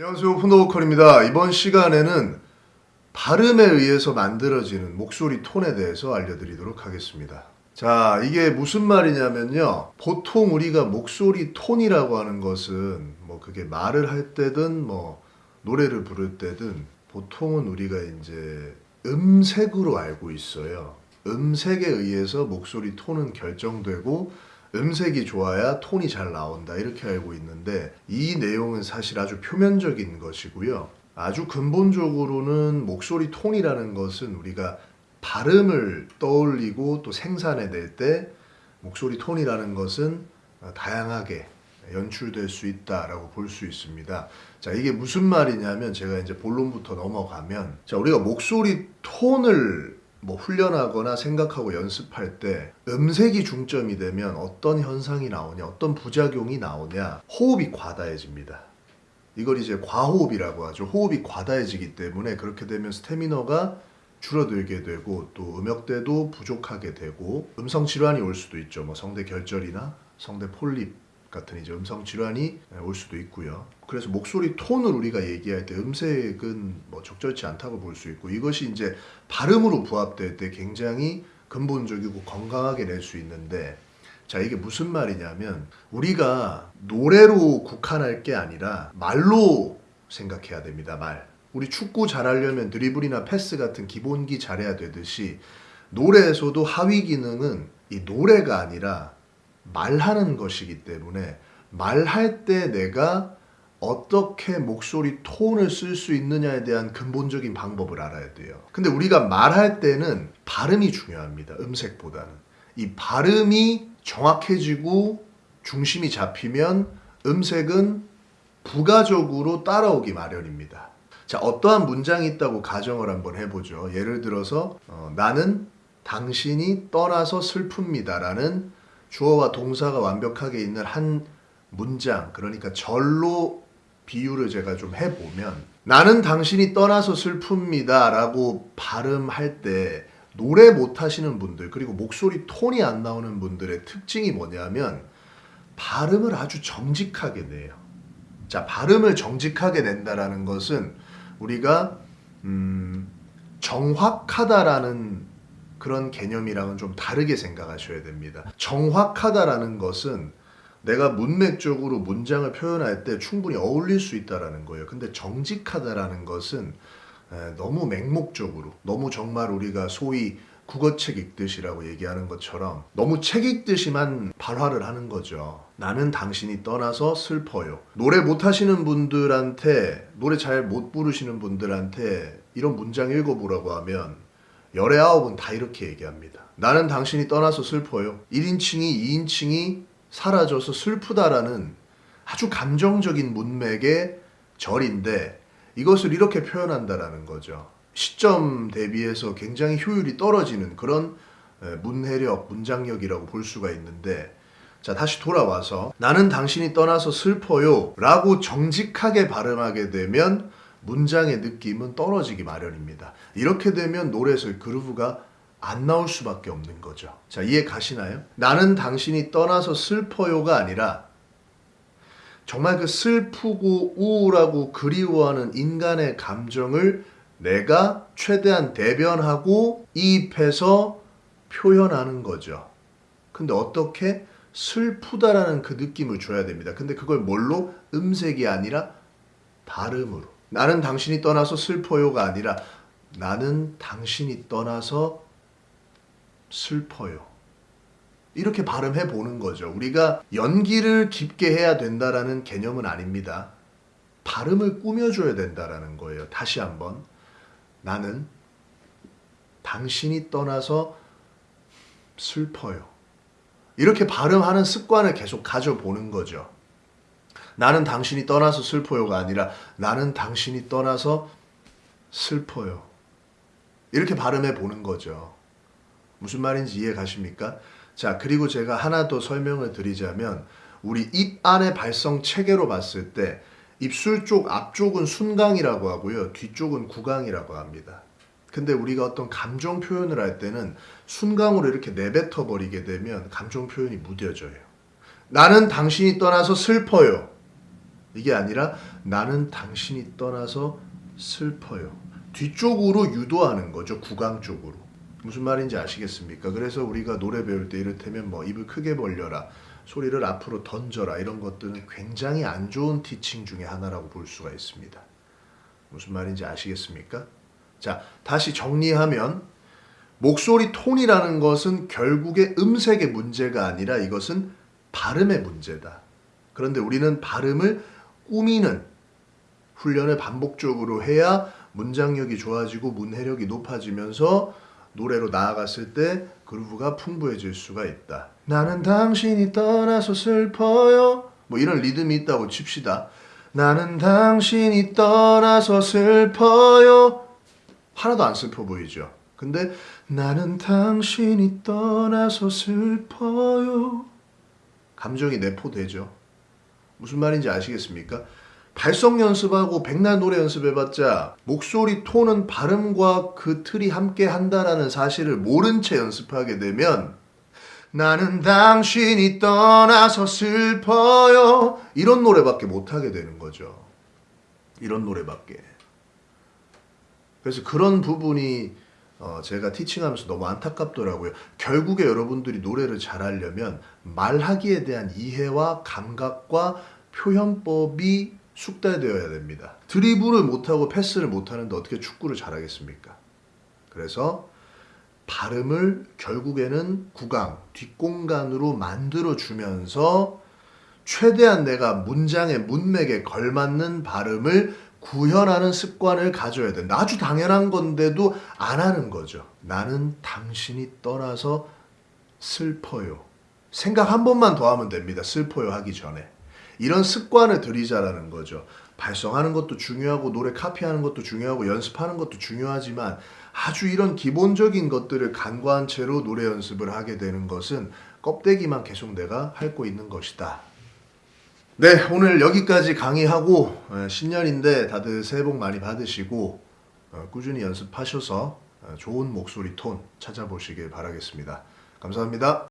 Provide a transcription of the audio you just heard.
안녕하세요 폰더보컬입니다. 이번 시간에는 발음에 의해서 만들어지는 목소리 톤에 대해서 알려드리도록 하겠습니다. 자 이게 무슨 말이냐면요. 보통 우리가 목소리 톤이라고 하는 것은 뭐 그게 말을 할 때든 뭐 노래를 부를 때든 보통은 우리가 이제 음색으로 알고 있어요. 음색에 의해서 목소리 톤은 결정되고 음색이 좋아야 톤이 잘 나온다 이렇게 알고 있는데 이 내용은 사실 아주 표면적인 것이고요. 아주 근본적으로는 목소리 톤이라는 것은 우리가 발음을 떠올리고 또 생산해낼 때 목소리 톤이라는 것은 다양하게 연출될 수 있다라고 볼 수 있습니다. 자, 이게 무슨 말이냐면 제가 이제 본론부터 넘어가면 자, 우리가 목소리 톤을 뭐 훈련하거나 생각하고 연습할 때 음색이 중점이 되면 어떤 현상이 나오냐, 어떤 부작용이 나오냐, 호흡이 과다해집니다. 이걸 이제 과호흡이라고 하죠. 호흡이 과다해지기 때문에 그렇게 되면 스태미너가 줄어들게 되고 또 음역대도 부족하게 되고 음성 질환이 올 수도 있죠. 뭐 성대 결절이나 성대 폴립 같은 이제 음성 질환이 올 수도 있고요. 그래서 목소리 톤을 우리가 얘기할 때 음색은 뭐 적절치 않다고 볼 수 있고 이것이 이제 발음으로 부합될 때 굉장히 근본적이고 건강하게 낼 수 있는데 자 이게 무슨 말이냐면 우리가 노래로 국한할 게 아니라 말로 생각해야 됩니다 말 우리 축구 잘하려면 드리블이나 패스 같은 기본기 잘해야 되듯이 노래에서도 하위 기능은 이 노래가 아니라 말하는 것이기 때문에 말할 때 내가 어떻게 목소리 톤을 쓸 수 있느냐에 대한 근본적인 방법을 알아야 돼요. 근데 우리가 말할 때는 발음이 중요합니다. 음색보다는. 이 발음이 정확해지고 중심이 잡히면 음색은 부가적으로 따라오기 마련입니다. 자, 어떠한 문장이 있다고 가정을 한번 해보죠. 예를 들어서 어, 나는 당신이 떠나서 슬픕니다 라는 주어와 동사가 완벽하게 있는 한 문장 그러니까 절로 비유를 제가 좀 해보면 나는 당신이 떠나서 슬픕니다 라고 발음할 때 노래 못하시는 분들 그리고 목소리 톤이 안 나오는 분들의 특징이 뭐냐면 발음을 아주 정직하게 내요. 자 발음을 정직하게 낸다라는 것은 우리가 음, 정확하다라는 그런 개념이랑은 좀 다르게 생각하셔야 됩니다. 정확하다라는 것은 내가 문맥적으로 문장을 표현할 때 충분히 어울릴 수 있다라는 거예요. 근데 정직하다라는 것은 너무 맹목적으로 너무 정말 우리가 소위 국어책 읽듯이라고 얘기하는 것처럼 너무 책 읽듯이만 발화를 하는 거죠. 나는 당신이 떠나서 슬퍼요. 노래 못하시는 분들한테 노래 잘 못 부르시는 분들한테 이런 문장 읽어보라고 하면 열의 아홉은 다 이렇게 얘기합니다. 나는 당신이 떠나서 슬퍼요. 1인칭이 2인칭이 사라져서 슬프다라는 아주 감정적인 문맥의 절인데 이것을 이렇게 표현한다라는 거죠. 시점 대비해서 굉장히 효율이 떨어지는 그런 문해력, 문장력이라고 볼 수가 있는데 자 다시 돌아와서 나는 당신이 떠나서 슬퍼요 라고 정직하게 발음하게 되면 문장의 느낌은 떨어지기 마련입니다. 이렇게 되면 노래에서 그루브가 안 나올 수밖에 없는 거죠. 자, 이해 가시나요? 나는 당신이 떠나서 슬퍼요가 아니라 정말 그 슬프고 우울하고 그리워하는 인간의 감정을 내가 최대한 대변하고 이입해서 표현하는 거죠. 근데 어떻게 슬프다라는 그 느낌을 줘야 됩니다. 근데 그걸 뭘로? 음색이 아니라 발음으로. 나는 당신이 떠나서 슬퍼요가 아니라 나는 당신이 떠나서 슬퍼요. 이렇게 발음해 보는 거죠. 우리가 연기를 깊게 해야 된다라는 개념은 아닙니다. 발음을 꾸며줘야 된다라는 거예요. 다시 한번. 나는 당신이 떠나서 슬퍼요. 이렇게 발음하는 습관을 계속 가져보는 거죠. 나는 당신이 떠나서 슬퍼요가 아니라 나는 당신이 떠나서 슬퍼요. 이렇게 발음해 보는 거죠. 무슨 말인지 이해 가십니까? 자, 그리고 제가 하나 더 설명을 드리자면 우리 입 안의 발성 체계로 봤을 때 입술 쪽 앞쪽은 순강이라고 하고요. 뒤쪽은 구강이라고 합니다. 근데 우리가 어떤 감정 표현을 할 때는 순강으로 이렇게 내뱉어 버리게 되면 감정 표현이 무뎌져요. 나는 당신이 떠나서 슬퍼요. 이게 아니라 나는 당신이 떠나서 슬퍼요. 뒤쪽으로 유도하는 거죠. 구강 쪽으로. 무슨 말인지 아시겠습니까? 그래서 우리가 노래 배울 때 이를테면 뭐 입을 크게 벌려라, 소리를 앞으로 던져라 이런 것들은 굉장히 안 좋은 티칭 중에 하나라고 볼 수가 있습니다. 무슨 말인지 아시겠습니까? 자, 다시 정리하면 목소리 톤이라는 것은 결국에 음색의 문제가 아니라 이것은 발음의 문제다. 그런데 우리는 발음을 꾸미는 훈련을 반복적으로 해야 문장력이 좋아지고 문해력이 높아지면서 노래로 나아갔을 때 그루브가 풍부해질 수가 있다. 나는 당신이 떠나서 슬퍼요. 뭐 이런 리듬이 있다고 칩시다. 나는 당신이 떠나서 슬퍼요. 하나도 안 슬퍼 보이죠. 근데 나는 당신이 떠나서 슬퍼요. 감정이 내포되죠. 무슨 말인지 아시겠습니까? 발성 연습하고 백날 노래 연습해봤자 목소리 톤은 발음과 그 틀이 함께 한다라는 사실을 모른 채 연습하게 되면 나는 당신이 떠나서 슬퍼요 이런 노래밖에 못하게 되는 거죠. 이런 노래밖에. 그래서 그런 부분이 어, 제가 티칭하면서 너무 안타깝더라고요. 결국에 여러분들이 노래를 잘하려면 말하기에 대한 이해와 감각과 표현법이 숙달되어야 됩니다. 드리블을 못하고 패스를 못하는데 어떻게 축구를 잘하겠습니까? 그래서 발음을 결국에는 구강, 뒷공간으로 만들어주면서 최대한 내가 문장의 문맥에 걸맞는 발음을 구현하는 습관을 가져야 된다. 아주 당연한 건데도 안 하는 거죠. 나는 당신이 떠나서 슬퍼요. 생각 한 번만 더 하면 됩니다. 슬퍼요 하기 전에. 이런 습관을 들이자라는 거죠. 발성하는 것도 중요하고 노래 카피하는 것도 중요하고 연습하는 것도 중요하지만 아주 이런 기본적인 것들을 간과한 채로 노래 연습을 하게 되는 것은 껍데기만 계속 내가 핥고 있는 것이다. 네, 오늘 여기까지 강의하고 어, 신년인데 다들 새해 복 많이 받으시고 어, 꾸준히 연습하셔서 어, 좋은 목소리 톤 찾아보시길 바라겠습니다. 감사합니다.